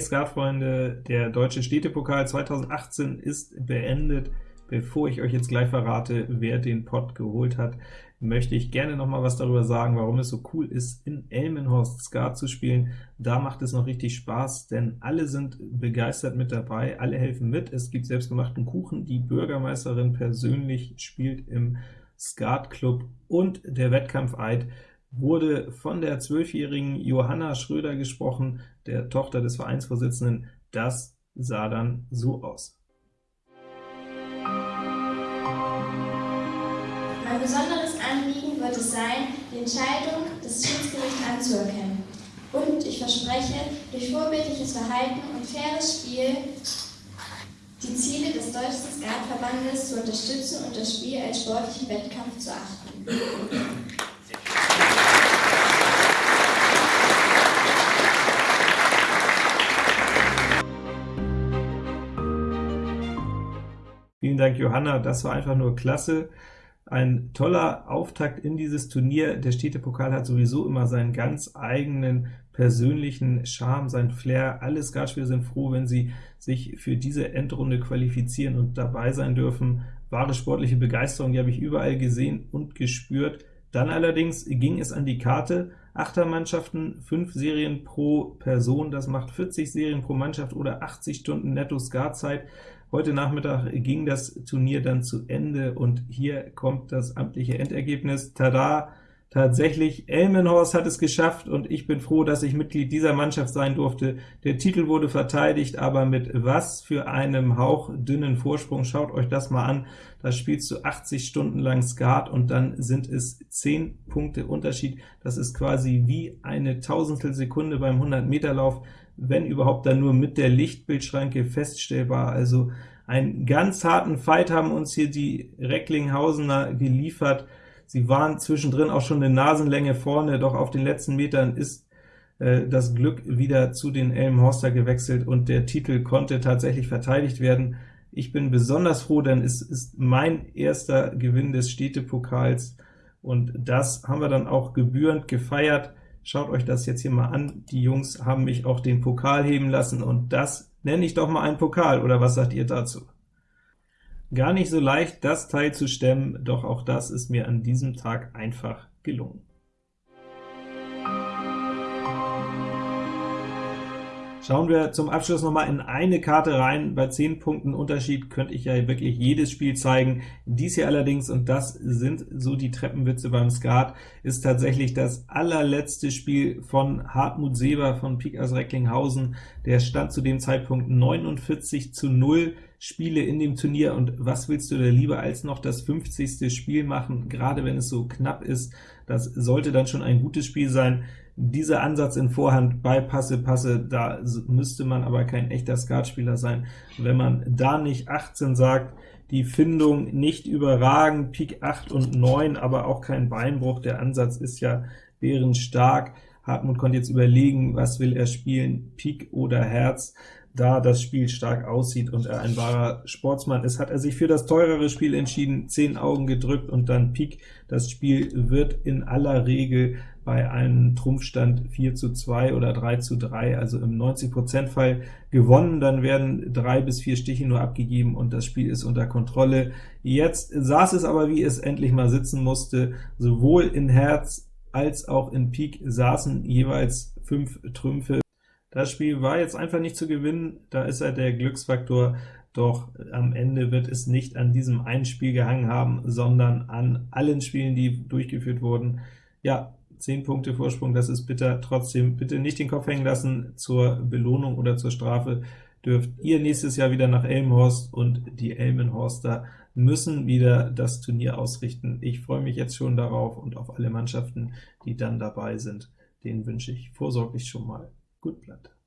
Hey Skatfreunde, der Deutsche Städtepokal 2018 ist beendet. Bevor ich euch jetzt gleich verrate, wer den Pot geholt hat, möchte ich gerne noch mal was darüber sagen, warum es so cool ist, in Elmenhorst Skat zu spielen. Da macht es noch richtig Spaß, denn alle sind begeistert mit dabei, alle helfen mit. Es gibt selbstgemachten Kuchen, die Bürgermeisterin persönlich spielt im Skat Club und der Wettkampfeid wurde von der zwölfjährigen Johanna Schröder gesprochen, der Tochter des Vereinsvorsitzenden. Das sah dann so aus. Mein besonderes Anliegen wird es sein, die Entscheidung des Schiedsgerichts anzuerkennen. Und ich verspreche, durch vorbildliches Verhalten und faires Spiel die Ziele des Deutschen Skatverbandes zu unterstützen und das Spiel als sportlichen Wettkampf zu achten. Vielen Dank, Johanna, das war einfach nur klasse. Ein toller Auftakt in dieses Turnier. Der Städtepokal hat sowieso immer seinen ganz eigenen persönlichen Charme, sein Flair. Alle Skatspieler sind froh, wenn sie sich für diese Endrunde qualifizieren und dabei sein dürfen. Wahre sportliche Begeisterung, die habe ich überall gesehen und gespürt. Dann allerdings ging es an die Karte. Achtermannschaften, 5 Serien pro Person, das macht 40 Serien pro Mannschaft oder 80 Stunden netto Skatzeit. Heute Nachmittag ging das Turnier dann zu Ende, und hier kommt das amtliche Endergebnis. Tada! Tatsächlich, Elmenhorst hat es geschafft, und ich bin froh, dass ich Mitglied dieser Mannschaft sein durfte. Der Titel wurde verteidigt, aber mit was für einem hauchdünnen Vorsprung. Schaut euch das mal an. Da spielst du 80 Stunden lang Skat, und dann sind es 10 Punkte Unterschied. Das ist quasi wie eine Tausendstel Sekunde beim 100-Meter-Lauf wenn überhaupt dann nur mit der Lichtbildschranke feststellbar. Also einen ganz harten Fight haben uns hier die Recklinghausener geliefert. Sie waren zwischendrin auch schon eine Nasenlänge vorne, doch auf den letzten Metern ist äh, das Glück wieder zu den Elmhorster gewechselt, und der Titel konnte tatsächlich verteidigt werden. Ich bin besonders froh, denn es ist mein erster Gewinn des Städtepokals, und das haben wir dann auch gebührend gefeiert. Schaut euch das jetzt hier mal an. Die Jungs haben mich auch den Pokal heben lassen, und das nenne ich doch mal einen Pokal, oder was sagt ihr dazu? Gar nicht so leicht, das Teil zu stemmen, doch auch das ist mir an diesem Tag einfach gelungen. Schauen wir zum Abschluss noch mal in eine Karte rein. Bei 10 Punkten Unterschied könnte ich ja wirklich jedes Spiel zeigen. Dies hier allerdings, und das sind so die Treppenwitze beim Skat, ist tatsächlich das allerletzte Spiel von Hartmut Seber von Pik aus Recklinghausen. Der stand zu dem Zeitpunkt 49 zu 0 Spiele in dem Turnier, und was willst du da lieber als noch das 50. Spiel machen, gerade wenn es so knapp ist? Das sollte dann schon ein gutes Spiel sein. Dieser Ansatz in Vorhand bei Passe, Passe, da müsste man aber kein echter Skatspieler sein. Wenn man da nicht 18 sagt, die Findung nicht überragend, Pik 8 und 9, aber auch kein Beinbruch, der Ansatz ist ja bärenstark. Hartmut konnte jetzt überlegen, was will er spielen, Pik oder Herz. Da das Spiel stark aussieht und er ein wahrer Sportsmann ist, hat er sich für das teurere Spiel entschieden, 10 Augen gedrückt und dann Pik. Das Spiel wird in aller Regel bei einem Trumpfstand 4 zu 2 oder 3 zu 3, also im 90% Fall gewonnen, dann werden drei bis vier Stiche nur abgegeben und das Spiel ist unter Kontrolle. Jetzt saß es aber, wie es endlich mal sitzen musste, sowohl in Herz als auch in Pik saßen jeweils fünf Trümpfe. Das Spiel war jetzt einfach nicht zu gewinnen, da ist halt der Glücksfaktor, doch am Ende wird es nicht an diesem einen Spiel gehangen haben, sondern an allen Spielen, die durchgeführt wurden. Ja, 10 Punkte Vorsprung, das ist bitter. Trotzdem bitte nicht den Kopf hängen lassen. Zur Belohnung oder zur Strafe dürft ihr nächstes Jahr wieder nach Elmhorst, und die Elmenhorster müssen wieder das Turnier ausrichten. Ich freue mich jetzt schon darauf und auf alle Mannschaften, die dann dabei sind. Denen wünsche ich vorsorglich schon mal gut Blatt.